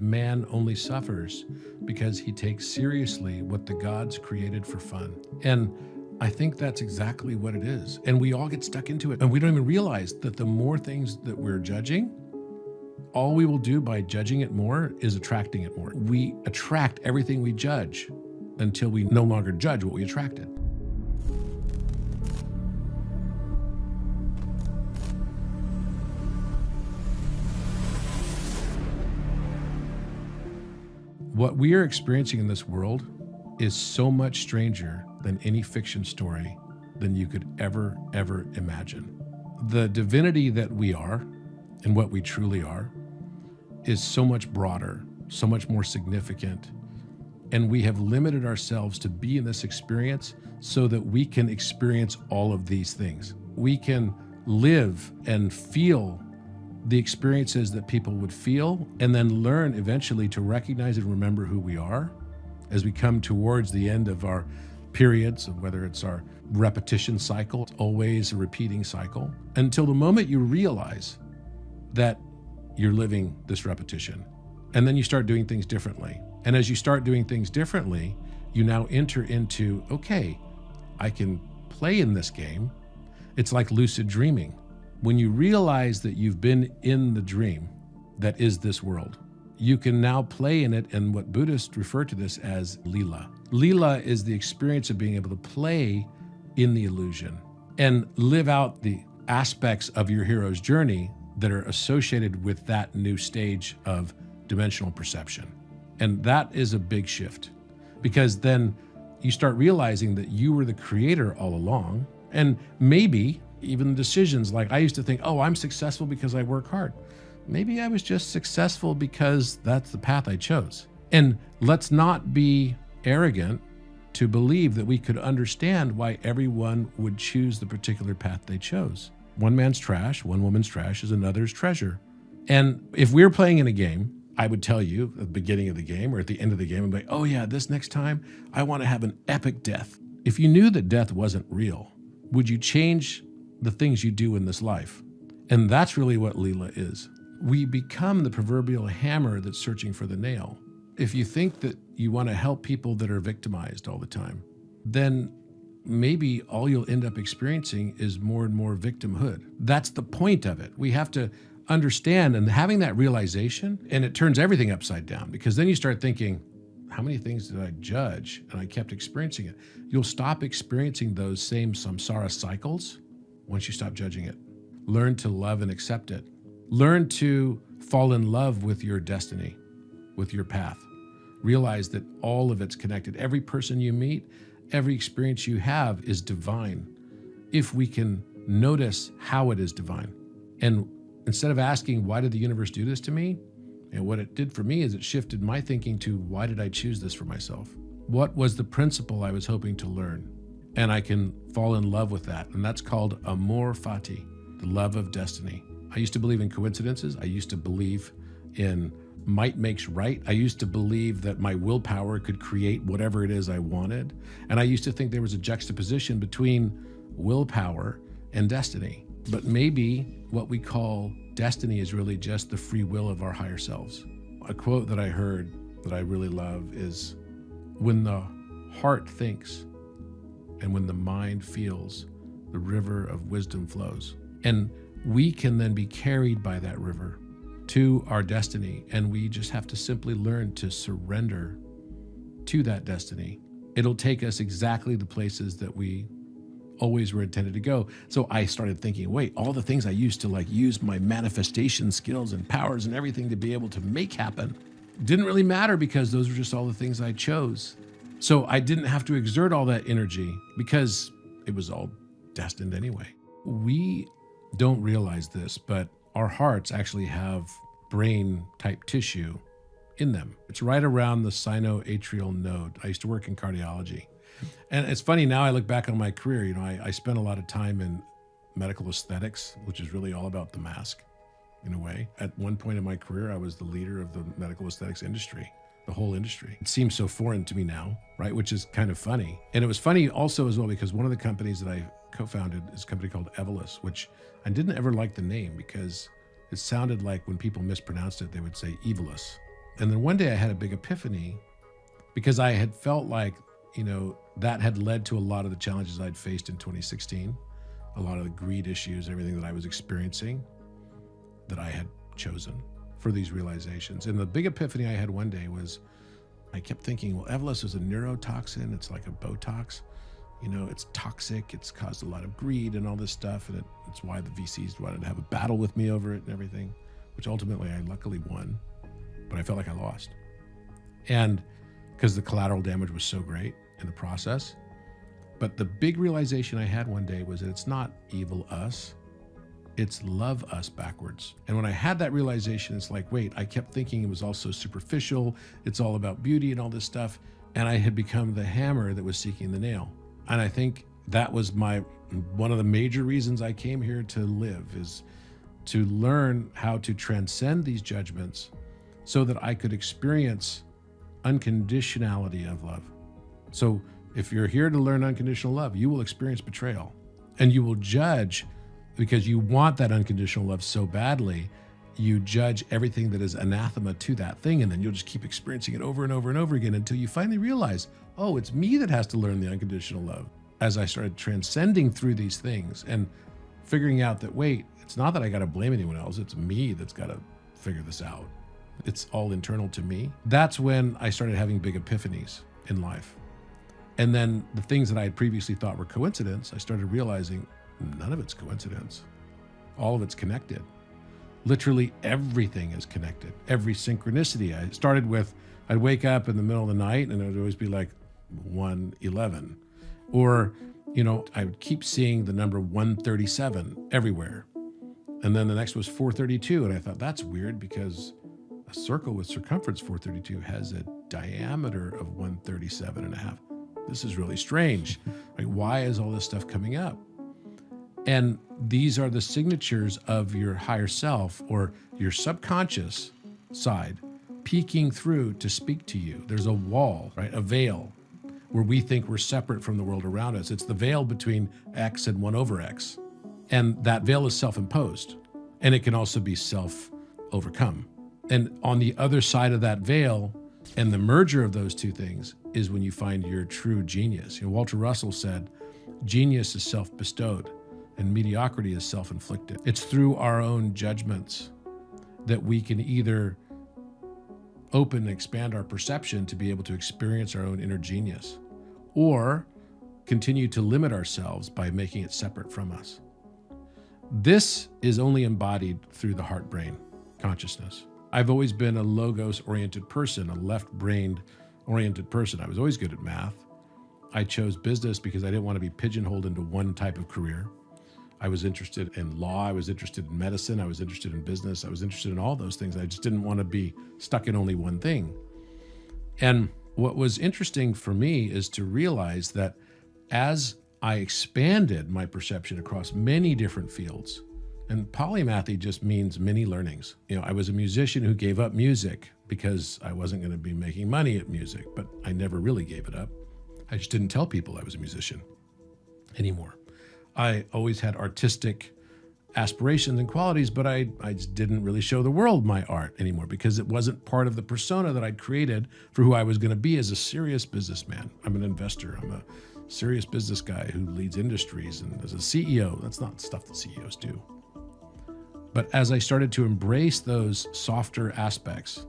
Man only suffers because he takes seriously what the gods created for fun. And I think that's exactly what it is. And we all get stuck into it. And we don't even realize that the more things that we're judging, all we will do by judging it more is attracting it more. We attract everything we judge until we no longer judge what we attracted. What we are experiencing in this world is so much stranger than any fiction story than you could ever, ever imagine. The divinity that we are and what we truly are is so much broader, so much more significant. And we have limited ourselves to be in this experience so that we can experience all of these things. We can live and feel the experiences that people would feel and then learn eventually to recognize and remember who we are as we come towards the end of our periods of whether it's our repetition cycle, always a repeating cycle, until the moment you realize that you're living this repetition. And then you start doing things differently. And as you start doing things differently, you now enter into, okay, I can play in this game. It's like lucid dreaming. When you realize that you've been in the dream that is this world, you can now play in it, and what Buddhists refer to this as lila. Lila is the experience of being able to play in the illusion and live out the aspects of your hero's journey that are associated with that new stage of dimensional perception. And that is a big shift because then you start realizing that you were the creator all along. And maybe even decisions like I used to think, oh, I'm successful because I work hard maybe I was just successful because that's the path I chose. And let's not be arrogant to believe that we could understand why everyone would choose the particular path they chose. One man's trash, one woman's trash is another's treasure. And if we we're playing in a game, I would tell you at the beginning of the game or at the end of the game, I'd be like, oh yeah, this next time I want to have an epic death. If you knew that death wasn't real, would you change the things you do in this life? And that's really what Leela is we become the proverbial hammer that's searching for the nail. If you think that you want to help people that are victimized all the time, then maybe all you'll end up experiencing is more and more victimhood. That's the point of it. We have to understand and having that realization, and it turns everything upside down because then you start thinking, how many things did I judge? And I kept experiencing it. You'll stop experiencing those same samsara cycles once you stop judging it. Learn to love and accept it. Learn to fall in love with your destiny, with your path. Realize that all of it's connected. Every person you meet, every experience you have is divine. If we can notice how it is divine. And instead of asking, why did the universe do this to me? And what it did for me is it shifted my thinking to, why did I choose this for myself? What was the principle I was hoping to learn? And I can fall in love with that. And that's called amor fati, the love of destiny. I used to believe in coincidences. I used to believe in might makes right. I used to believe that my willpower could create whatever it is I wanted. And I used to think there was a juxtaposition between willpower and destiny. But maybe what we call destiny is really just the free will of our higher selves. A quote that I heard that I really love is when the heart thinks and when the mind feels, the river of wisdom flows. And we can then be carried by that river to our destiny. And we just have to simply learn to surrender to that destiny. It'll take us exactly the places that we always were intended to go. So I started thinking, wait, all the things I used to like use my manifestation skills and powers and everything to be able to make happen didn't really matter because those were just all the things I chose. So I didn't have to exert all that energy because it was all destined anyway. We don't realize this, but our hearts actually have brain type tissue in them. It's right around the sinoatrial node. I used to work in cardiology. And it's funny now I look back on my career, you know, I, I spent a lot of time in medical aesthetics, which is really all about the mask in a way. At one point in my career, I was the leader of the medical aesthetics industry, the whole industry. It seems so foreign to me now, right? Which is kind of funny. And it was funny also as well because one of the companies that I co-founded is a company called Evolus, which I didn't ever like the name because it sounded like when people mispronounced it, they would say Evolus. And then one day I had a big epiphany because I had felt like, you know, that had led to a lot of the challenges I'd faced in 2016, a lot of the greed issues, everything that I was experiencing that I had chosen for these realizations. And the big epiphany I had one day was I kept thinking, well, Evolus is a neurotoxin. It's like a Botox. You know, it's toxic. It's caused a lot of greed and all this stuff. And it, it's why the VCs wanted to have a battle with me over it and everything, which ultimately I luckily won, but I felt like I lost. And because the collateral damage was so great in the process. But the big realization I had one day was that it's not evil us, it's love us backwards. And when I had that realization, it's like, wait, I kept thinking it was also superficial, it's all about beauty and all this stuff. And I had become the hammer that was seeking the nail. And I think that was my one of the major reasons I came here to live is to learn how to transcend these judgments so that I could experience unconditionality of love. So if you're here to learn unconditional love, you will experience betrayal and you will judge because you want that unconditional love so badly. You judge everything that is anathema to that thing, and then you'll just keep experiencing it over and over and over again until you finally realize, oh, it's me that has to learn the unconditional love. As I started transcending through these things and figuring out that, wait, it's not that I got to blame anyone else, it's me that's got to figure this out. It's all internal to me. That's when I started having big epiphanies in life. And then the things that I had previously thought were coincidence, I started realizing none of it's coincidence. All of it's connected. Literally everything is connected. Every synchronicity. I started with, I'd wake up in the middle of the night and it would always be like 111. Or, you know, I would keep seeing the number 137 everywhere. And then the next was 432. And I thought, that's weird because a circle with circumference 432 has a diameter of 137 and a half. This is really strange. Like, why is all this stuff coming up? And these are the signatures of your higher self or your subconscious side peeking through to speak to you. There's a wall, right? A veil where we think we're separate from the world around us. It's the veil between X and 1 over X. And that veil is self imposed and it can also be self overcome. And on the other side of that veil and the merger of those two things is when you find your true genius. You know, Walter Russell said, genius is self bestowed and mediocrity is self inflicted. It's through our own judgments that we can either open and expand our perception to be able to experience our own inner genius or continue to limit ourselves by making it separate from us. This is only embodied through the heart brain consciousness. I've always been a logos oriented person, a left brained oriented person. I was always good at math. I chose business because I didn't want to be pigeonholed into one type of career. I was interested in law. I was interested in medicine. I was interested in business. I was interested in all those things. I just didn't want to be stuck in only one thing. And what was interesting for me is to realize that as I expanded my perception across many different fields, and polymathy just means many learnings. You know, I was a musician who gave up music because I wasn't going to be making money at music, but I never really gave it up. I just didn't tell people I was a musician anymore. I always had artistic aspirations and qualities, but I, I just didn't really show the world my art anymore because it wasn't part of the persona that I'd created for who I was going to be as a serious businessman. I'm an investor. I'm a serious business guy who leads industries and as a CEO. That's not stuff that CEOs do. But as I started to embrace those softer aspects,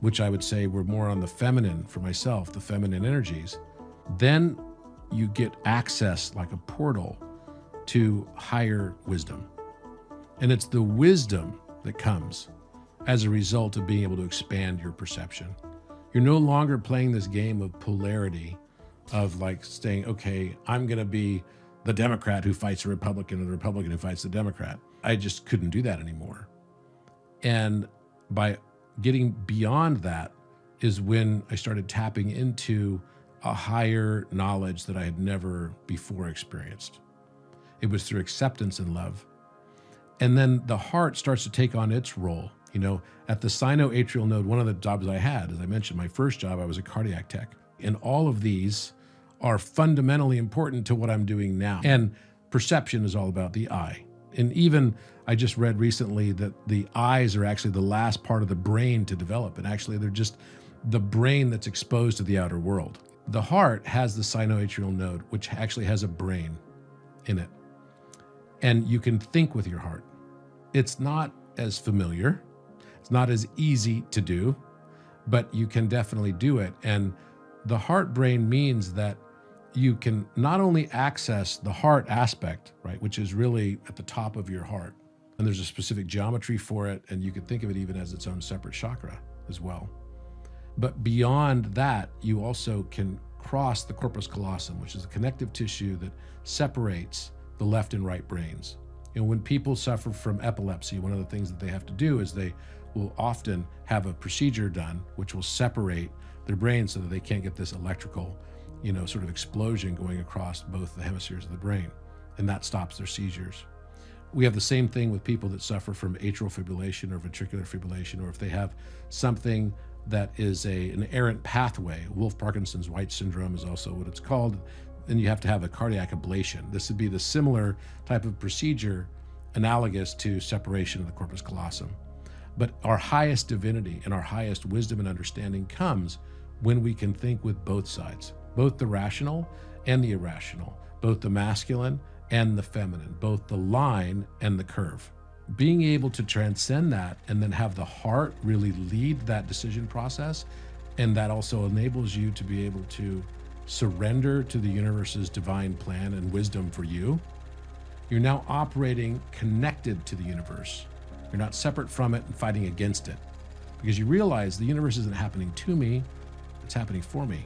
which I would say were more on the feminine for myself, the feminine energies, then you get access like a portal to higher wisdom. And it's the wisdom that comes as a result of being able to expand your perception. You're no longer playing this game of polarity of like saying, okay, I'm going to be the Democrat who fights the Republican or the Republican who fights the Democrat. I just couldn't do that anymore. And by getting beyond that is when I started tapping into a higher knowledge that I had never before experienced. It was through acceptance and love. And then the heart starts to take on its role. You know, at the sinoatrial node, one of the jobs I had, as I mentioned, my first job, I was a cardiac tech. And all of these are fundamentally important to what I'm doing now. And perception is all about the eye. And even I just read recently that the eyes are actually the last part of the brain to develop. And actually, they're just the brain that's exposed to the outer world. The heart has the sinoatrial node, which actually has a brain in it. And you can think with your heart. It's not as familiar, it's not as easy to do, but you can definitely do it. And the heart brain means that you can not only access the heart aspect, right, which is really at the top of your heart, and there's a specific geometry for it, and you could think of it even as its own separate chakra as well. But beyond that, you also can cross the corpus callosum, which is the connective tissue that separates the left and right brains. And when people suffer from epilepsy, one of the things that they have to do is they will often have a procedure done which will separate their brain so that they can't get this electrical, you know, sort of explosion going across both the hemispheres of the brain. And that stops their seizures. We have the same thing with people that suffer from atrial fibrillation or ventricular fibrillation, or if they have something that is a, an errant pathway. Wolff Parkinson's White syndrome is also what it's called. And you have to have a cardiac ablation. This would be the similar type of procedure analogous to separation of the corpus callosum. But our highest divinity and our highest wisdom and understanding comes when we can think with both sides, both the rational and the irrational, both the masculine and the feminine, both the line and the curve. Being able to transcend that and then have the heart really lead that decision process, and that also enables you to be able to surrender to the universe's divine plan and wisdom for you. You're now operating connected to the universe you're not separate from it and fighting against it because you realize the universe isn't happening to me, it's happening for me.